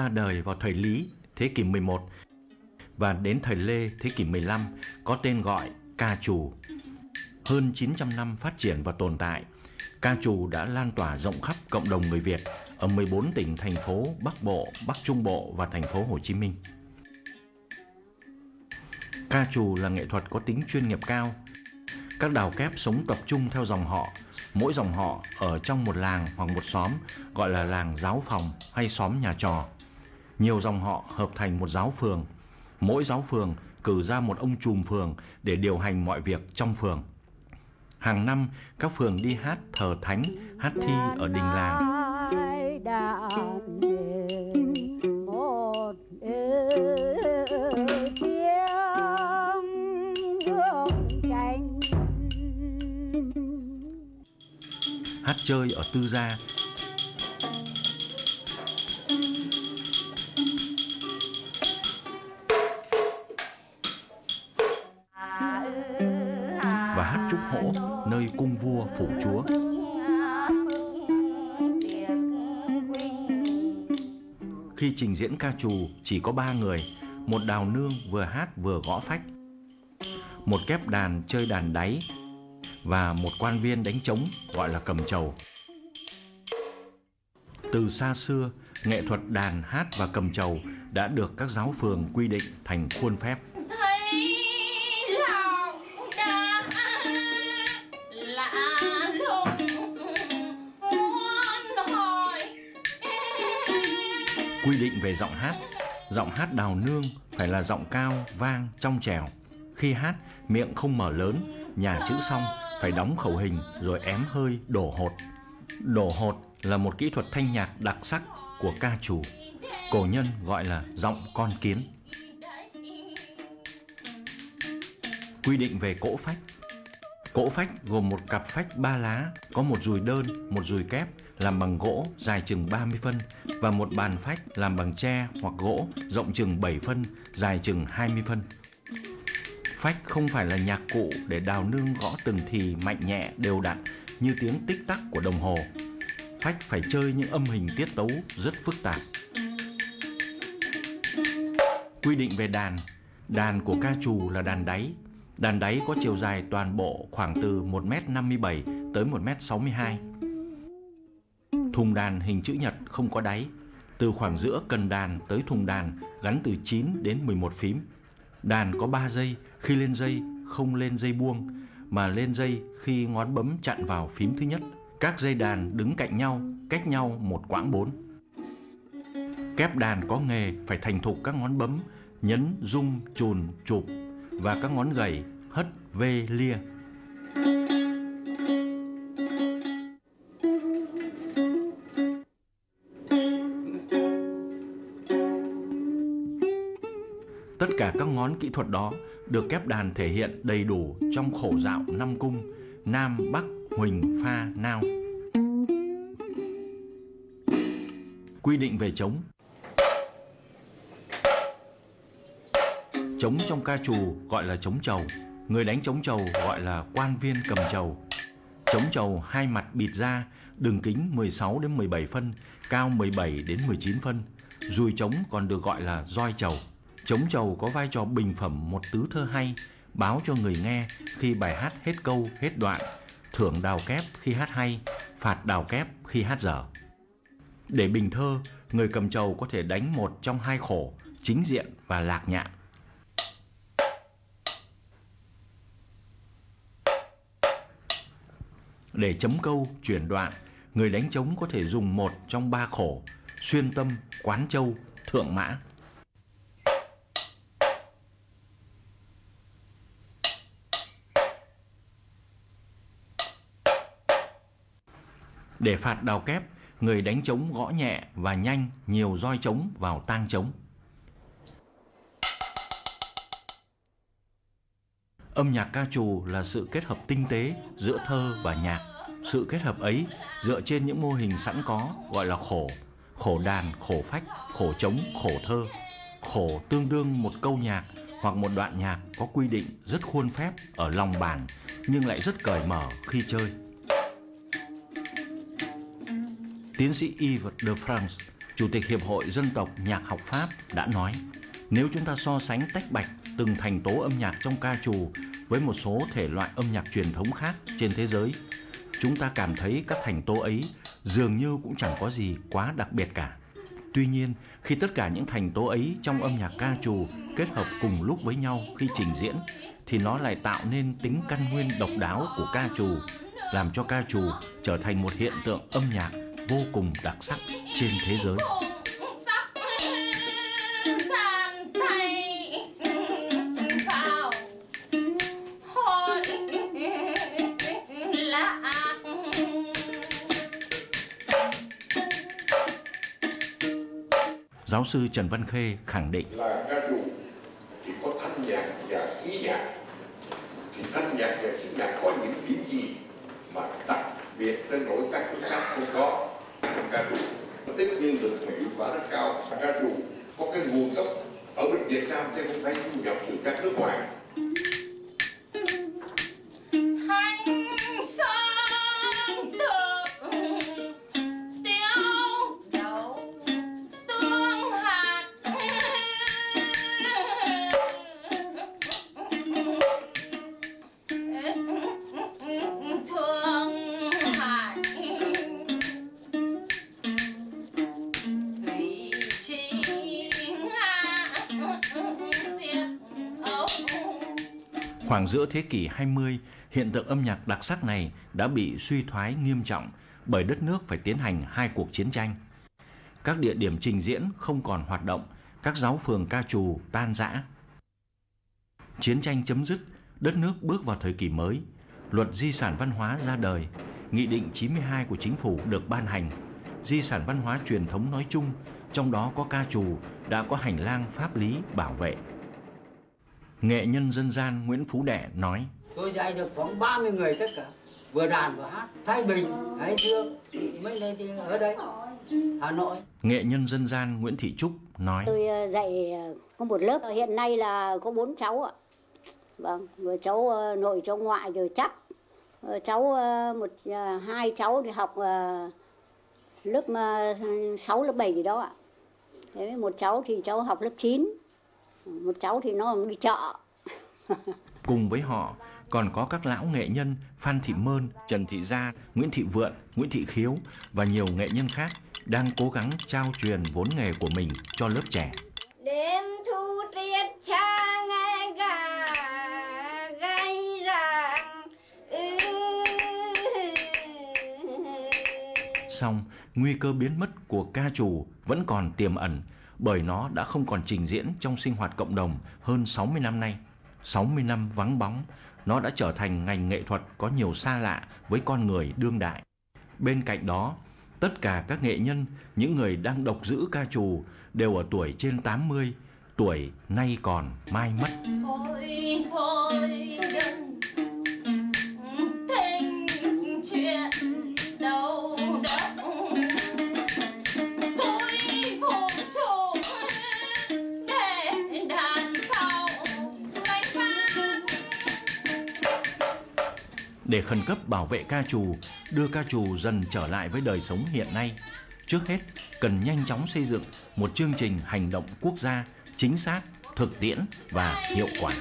ra đời vào thời Lý, thế kỷ 11 và đến thời Lê, thế kỷ 15 có tên gọi ca trù. Hơn 900 năm phát triển và tồn tại, ca trù đã lan tỏa rộng khắp cộng đồng người Việt ở 14 tỉnh thành phố Bắc Bộ, Bắc Trung Bộ và thành phố Hồ Chí Minh. Ca trù là nghệ thuật có tính chuyên nghiệp cao. Các đào kép sống tập trung theo dòng họ, mỗi dòng họ ở trong một làng hoặc một xóm gọi là làng giáo phòng hay xóm nhà trò. Nhiều dòng họ hợp thành một giáo phường. Mỗi giáo phường cử ra một ông trùm phường để điều hành mọi việc trong phường. Hàng năm, các phường đi hát thờ thánh, hát thi ở đình làng. Hát chơi ở tư gia Khi trình diễn ca trù chỉ có ba người, một đào nương vừa hát vừa gõ phách, một kép đàn chơi đàn đáy và một quan viên đánh trống gọi là cầm trầu. Từ xa xưa, nghệ thuật đàn hát và cầm trầu đã được các giáo phường quy định thành khuôn phép. Quy định về giọng hát, giọng hát đào nương phải là giọng cao, vang, trong trèo. Khi hát, miệng không mở lớn, nhà chữ xong phải đóng khẩu hình rồi ém hơi đổ hột. Đổ hột là một kỹ thuật thanh nhạc đặc sắc của ca trù. Cổ nhân gọi là giọng con kiến. Quy định về cỗ phách Cỗ phách gồm một cặp phách ba lá, có một dùi đơn, một dùi kép làm bằng gỗ dài chừng 30 phân và một bàn phách làm bằng tre hoặc gỗ rộng chừng 7 phân, dài chừng 20 phân. Phách không phải là nhạc cụ để đào nương gõ từng thì mạnh nhẹ đều đặn như tiếng tích tắc của đồng hồ. Phách phải chơi những âm hình tiết tấu rất phức tạp. Quy định về đàn Đàn của ca trù là đàn đáy. Đàn đáy có chiều dài toàn bộ khoảng từ 1m57 tới 1m62. Thùng đàn hình chữ nhật không có đáy. Từ khoảng giữa cần đàn tới thùng đàn gắn từ 9 đến 11 phím. Đàn có 3 dây, khi lên dây không lên dây buông, mà lên dây khi ngón bấm chặn vào phím thứ nhất. Các dây đàn đứng cạnh nhau, cách nhau một quãng 4. Kép đàn có nghề phải thành thục các ngón bấm, nhấn, rung, chùn, chụp và các ngón gầy, hất, vê, lia. Tất cả các ngón kỹ thuật đó được kép đàn thể hiện đầy đủ trong khổ dạo năm cung Nam, Bắc, Huỳnh, Pha, Nao. Quy định về trống Trống trong ca trù gọi là trống trầu Người đánh trống trầu gọi là quan viên cầm trầu Trống trầu hai mặt bịt ra Đường kính 16 đến 17 phân Cao 17 đến 19 phân Dùi trống còn được gọi là roi trầu Trống trầu có vai trò bình phẩm một tứ thơ hay, báo cho người nghe khi bài hát hết câu, hết đoạn, thưởng đào kép khi hát hay, phạt đào kép khi hát dở. Để bình thơ, người cầm trầu có thể đánh một trong hai khổ, chính diện và lạc nhạn. Để chấm câu, chuyển đoạn, người đánh trống có thể dùng một trong ba khổ, xuyên tâm, quán châu, thượng mã. Để phạt đào kép, người đánh trống gõ nhẹ và nhanh nhiều roi trống vào tang trống. Âm nhạc ca trù là sự kết hợp tinh tế giữa thơ và nhạc. Sự kết hợp ấy dựa trên những mô hình sẵn có gọi là khổ, khổ đàn, khổ phách, khổ trống, khổ thơ. Khổ tương đương một câu nhạc hoặc một đoạn nhạc có quy định rất khuôn phép ở lòng bàn nhưng lại rất cởi mở khi chơi. Tiến sĩ Yves de France, Chủ tịch Hiệp hội Dân tộc Nhạc học Pháp đã nói, nếu chúng ta so sánh tách bạch từng thành tố âm nhạc trong ca trù với một số thể loại âm nhạc truyền thống khác trên thế giới, chúng ta cảm thấy các thành tố ấy dường như cũng chẳng có gì quá đặc biệt cả. Tuy nhiên, khi tất cả những thành tố ấy trong âm nhạc ca trù kết hợp cùng lúc với nhau khi trình diễn, thì nó lại tạo nên tính căn nguyên độc đáo của ca trù, làm cho ca trù trở thành một hiện tượng âm nhạc vô cùng đặc sắc trên thế giới. Giáo sư Trần Văn Khê khẳng định. Là ca trù thì có thanh nhạc và khí nhạc, thì thanh nhạc và khí nhạc có những điểm gì mà đặc biệt đến nỗi các nước khác không có? Trong ca trù nó tính nhiên lực và hiệu quả rất cao ca trù có cái nguồn gốc ở bên Việt Nam chứ không phải du nhập từ các nước ngoài. Khoảng giữa thế kỷ 20, hiện tượng âm nhạc đặc sắc này đã bị suy thoái nghiêm trọng bởi đất nước phải tiến hành hai cuộc chiến tranh. Các địa điểm trình diễn không còn hoạt động, các giáo phường ca trù tan rã. Chiến tranh chấm dứt, đất nước bước vào thời kỳ mới. Luật di sản văn hóa ra đời, Nghị định 92 của chính phủ được ban hành. Di sản văn hóa truyền thống nói chung, trong đó có ca trù, đã có hành lang pháp lý bảo vệ. Nghệ nhân dân gian Nguyễn Phú Đệ nói. Tôi dạy được khoảng 30 người tất cả. Vừa đàn vừa hát. Thái Bình, Hải Dương Mấy nơi thì ở đây. Hà Nội. Nghệ nhân dân gian Nguyễn Thị Trúc nói. Tôi ờ, dạy ờ, có một lớp. Hiện nay là có bốn cháu ạ. Vâng, vừa cháu ờ, nội cháu ngoại rồi chắc. Cháu một hai cháu thì học lớp 6 lớp 7 gì đó ạ. Thế một cháu thì cháu học lớp 9 một cháu thì nó đi chợ cùng với họ còn có các lão nghệ nhân Phan Thị Mơn, Trần Thị Gia, Nguyễn Thị Vượn, Nguyễn Thị Khiếu và nhiều nghệ nhân khác đang cố gắng trao truyền vốn nghề của mình cho lớp trẻ. Đêm thu tiết cha nghe gà gáy rạng Xong, nguy cơ biến mất của ca trù vẫn còn tiềm ẩn bởi nó đã không còn trình diễn trong sinh hoạt cộng đồng hơn 60 năm nay. 60 năm vắng bóng, nó đã trở thành ngành nghệ thuật có nhiều xa lạ với con người đương đại. Bên cạnh đó, tất cả các nghệ nhân, những người đang độc giữ ca trù đều ở tuổi trên 80, tuổi nay còn mai mất. Thôi, thôi, để khẩn cấp bảo vệ ca trù, đưa ca trù dần trở lại với đời sống hiện nay. Trước hết, cần nhanh chóng xây dựng một chương trình hành động quốc gia chính xác, thực tiễn và hiệu quả.